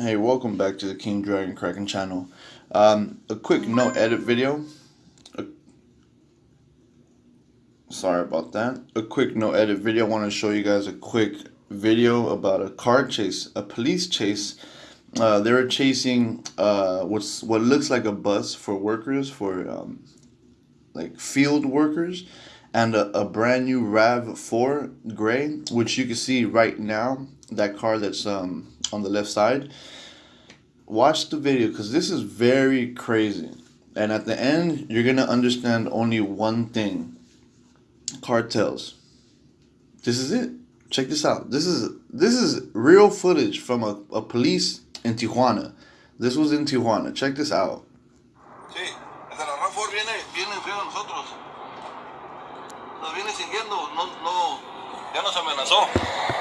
Hey, welcome back to the King Dragon Kraken channel. Um, a quick no edit video. A, sorry about that. A quick no edit video. I want to show you guys a quick video about a car chase, a police chase. Uh, they were chasing uh, what's what looks like a bus for workers, for um, like field workers, and a, a brand new RAV4 gray, which you can see right now. That car that's um on the left side. Watch the video because this is very crazy. And at the end, you're going to understand only one thing cartels. This is it. Check this out. This is this is real footage from a, a police in Tijuana. This was in Tijuana. Check this out. Sí, el de la RAV4 viene, viene enfrente de nosotros. Nos viene siguiendo, no, no, ya nos amenazó.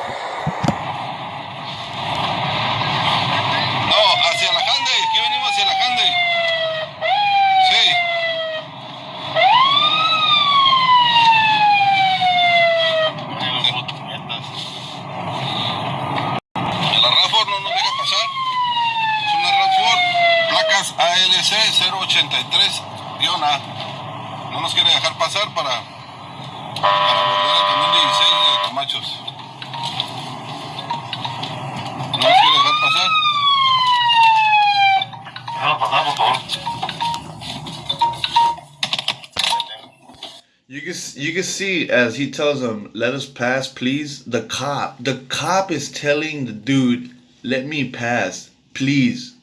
Can see as he tells them, "Let us pass, please." The cop, the cop is telling the dude, "Let me pass, please."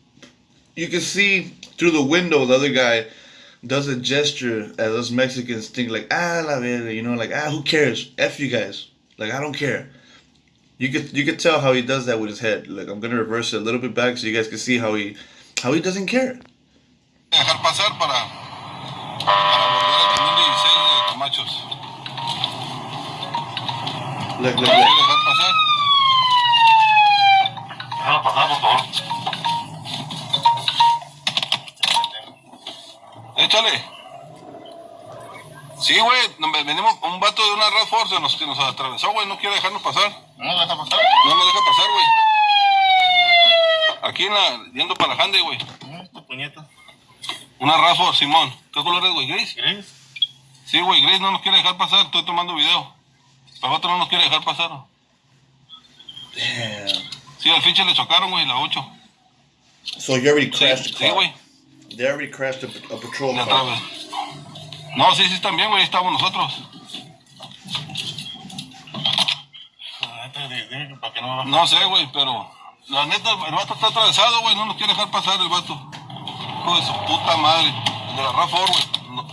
You can see through the window the other guy does a gesture as us Mexicans think like, "Ah, la verga," you know, like, "Ah, who cares? F you guys." Like, I don't care. You could you could tell how he does that with his head. Like, I'm gonna reverse it a little bit back so you guys can see how he how he doesn't care. Look, look, ¿No quiere look. dejar pasar? Déjalo pasar, por favor. Échale. Sí, güey, venimos un vato de una Red Force nos, que nos atravesó, güey, no quiere dejarnos pasar. No lo deja pasar. No nos deja pasar, güey. Aquí en la, yendo para la Hande, güey. Puñeta. Una Red Force, Simón. ¿Qué color es, güey? ¿Gris? ¿Gris? Sí, güey, Grace no nos quiere dejar pasar, estoy tomando video. El vato no nos quiere dejar pasar. Damn. Sí, al fiche le chocaron, güey, la 8. So you already Sí, crashed the sí, car. güey. They already crashed a, a patrol car. No, sí, sí, están bien, güey, ahí estamos nosotros. La no sé, güey, pero la neta, el vato está atravesado, güey, no nos quiere dejar pasar el vato. Hijo de su puta madre. El de la RAFOR, güey. No.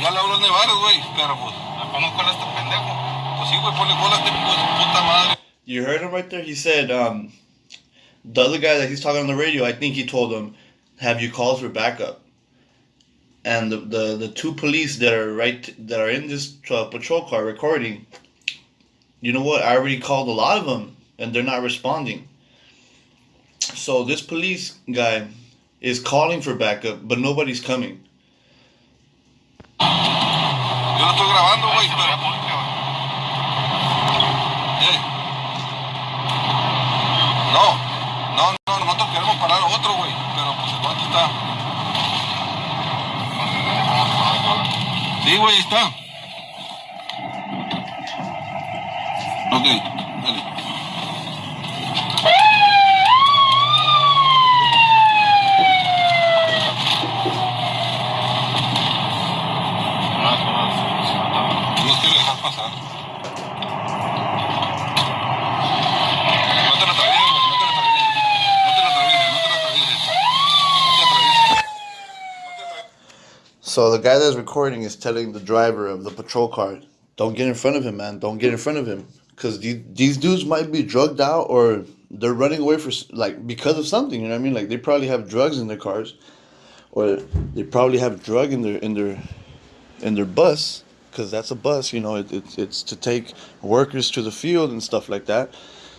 Ya le habló el Nevares, güey, pero pues, Este pendejo. pues sí, güey, ponle a este puta madre. You heard him right there. He said, um, the other guy that he's talking on the radio. I think he told him, "Have you calls for backup?" And the the, the two police that are right that are in this uh, patrol car recording. You know what? I already called a lot of them, and they're not responding. So this police guy is calling for backup, but nobody's coming. Yo lo estoy grabando, güey. Eh. No, no, no, nosotros queremos parar otro, güey, pero pues el vato está... Sí, güey, está. Ok, So the guy that's recording is telling the driver of the patrol car, "Don't get in front of him, man. Don't get in front of him, because these dudes might be drugged out or they're running away for like because of something. You know what I mean? Like they probably have drugs in their cars, or they probably have drug in their in their in their bus, because that's a bus. You know, it, it's it's to take workers to the field and stuff like that."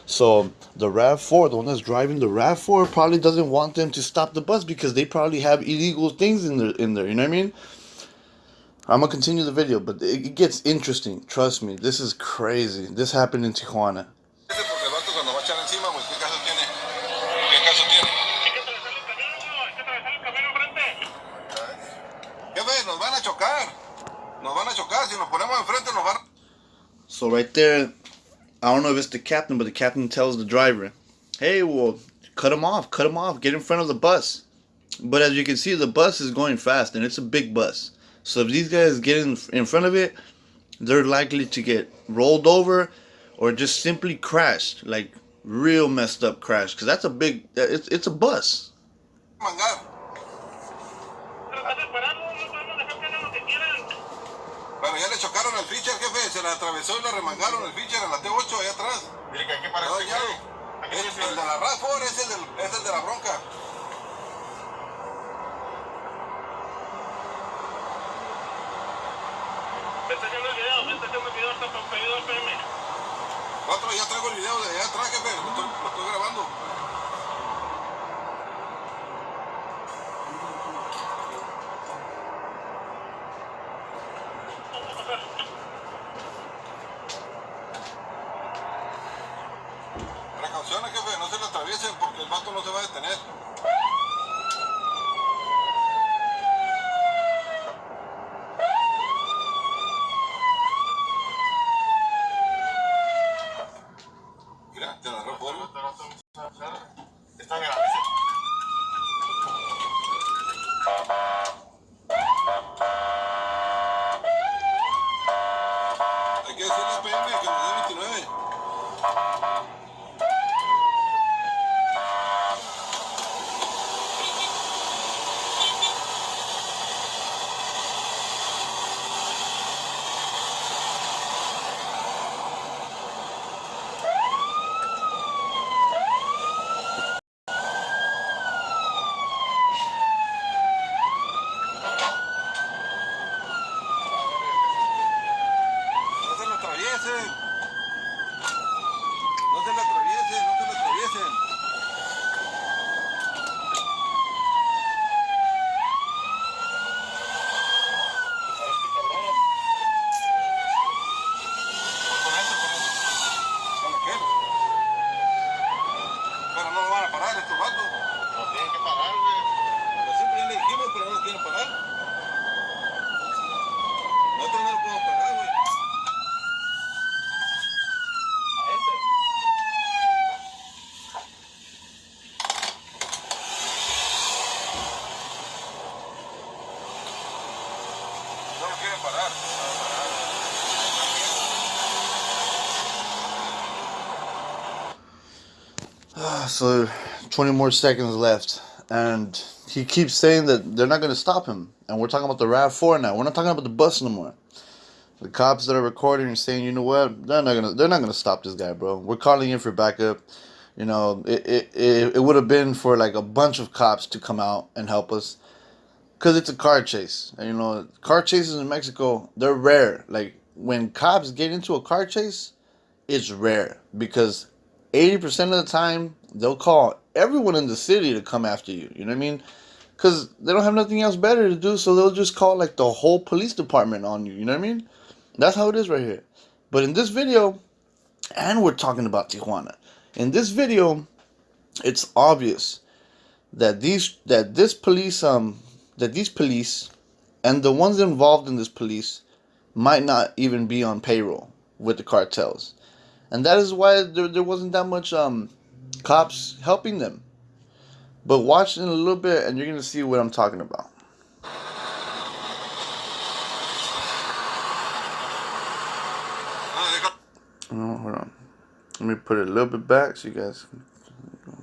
So the RAV4, the one that's driving the RAV4, probably doesn't want them to stop the bus because they probably have illegal things in there. In there, you know what I mean? I'm gonna continue the video, but it gets interesting. Trust me, this is crazy. This happened in Tijuana. So right there, I don't know if it's the captain, but the captain tells the driver, "Hey, well, cut him off, cut him off, get in front of the bus." But as you can see, the bus is going fast, and it's a big bus. So if these guys get in in front of it, they're likely to get rolled over, or just simply crashed, like real messed up crash, because that's a big, it's it's a bus. mangar. Bueno, ya le chocaron el pitcher, jefe. Se le atravesó y le remangaron el pitcher en la T8 allá atrás. Dile que que parar No, ya. Aquí Es el de la RAFOR, es el, del, es el de la bronca. Me está haciendo el video, me está haciendo el video hasta al PM. Cuatro, ya traigo el video de allá atrás, jefe. No se le atraviesen. No se le atraviesen, no se le atraviesen. Con eso, con eso. ¿Con qué? Pero no lo van a parar estos vatos. Lo tienen que parar, güey. Pues siempre ya le dijimos, pero no lo quieren parar. Nosotros no lo podemos parar, güey. A este. No lo quieren parar. So 20 more seconds left. And he keeps saying that they're not going to stop him. And we're talking about the RAV4 now. We're not talking about the bus no more. The cops that are recording are saying, you know what? They're not gonna. They're not gonna stop this guy, bro. We're calling in for backup. You know, it it, it, it would have been for like a bunch of cops to come out and help us, cause it's a car chase. And you know, car chases in Mexico they're rare. Like when cops get into a car chase, it's rare because 80% of the time they'll call everyone in the city to come after you you know what i mean because they don't have nothing else better to do so they'll just call like the whole police department on you you know what i mean that's how it is right here but in this video and we're talking about tijuana in this video it's obvious that these that this police um that these police and the ones involved in this police might not even be on payroll with the cartels. And that is why there, there wasn't that much um cops helping them. But watch in a little bit and you're gonna see what i'm talking about. Oh, hold on. Let me put it a little bit back so you guys can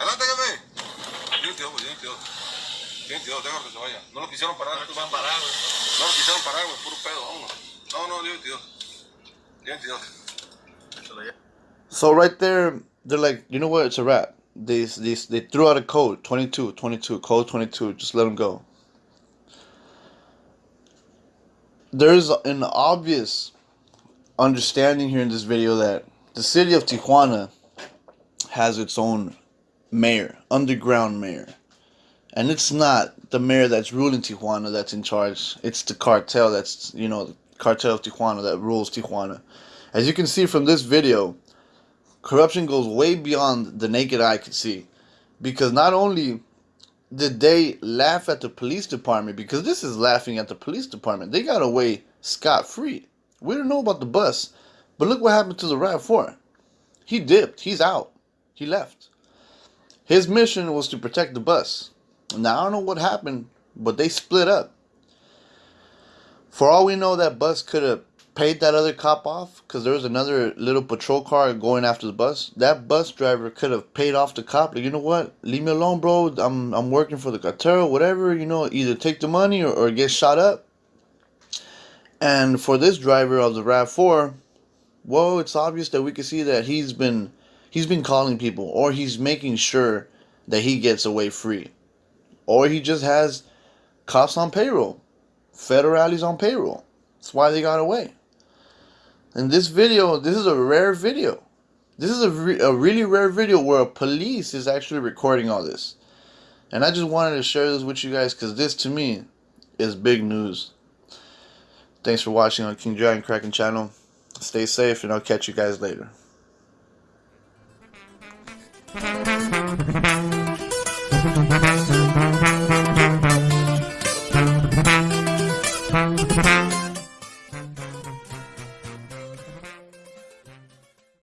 Adelante, pues déjalo que se vaya. No lo quisieron parar. No parar. No lo quisieron parar, güey. Puro pedo, vámonos. No, no, 22. 22. So right there, they're like, you know what? It's a wrap. They, they, they threw out a code 22, 22, code 22. Just let them go. There's an obvious understanding here in this video that the city of Tijuana has its own mayor, underground mayor. And it's not the mayor that's ruling Tijuana that's in charge. It's the cartel that's, you know, the cartel of Tijuana that rules Tijuana. As you can see from this video, corruption goes way beyond the naked eye could see. Because not only did they laugh at the police department, because this is laughing at the police department, they got away scot free. We don't know about the bus, but look what happened to the RAV4. He dipped, he's out, he left. His mission was to protect the bus. Now, I don't know what happened, but they split up. For all we know, that bus could have paid that other cop off because there was another little patrol car going after the bus. That bus driver could have paid off the cop. Like, you know what? Leave me alone, bro. I'm I'm working for the cartel, whatever. You know, either take the money or, or get shot up. And for this driver of the Rav4, well, it's obvious that we can see that he's been he's been calling people or he's making sure that he gets away free. Or he just has cops on payroll, federales on payroll. That's why they got away. In this video, this is a rare video. This is a, re a really rare video where a police is actually recording all this. And I just wanted to share this with you guys because this to me is big news. Thanks for watching on King Dragon Kraken channel. Stay safe and I'll catch you guys later. どどどどどどど。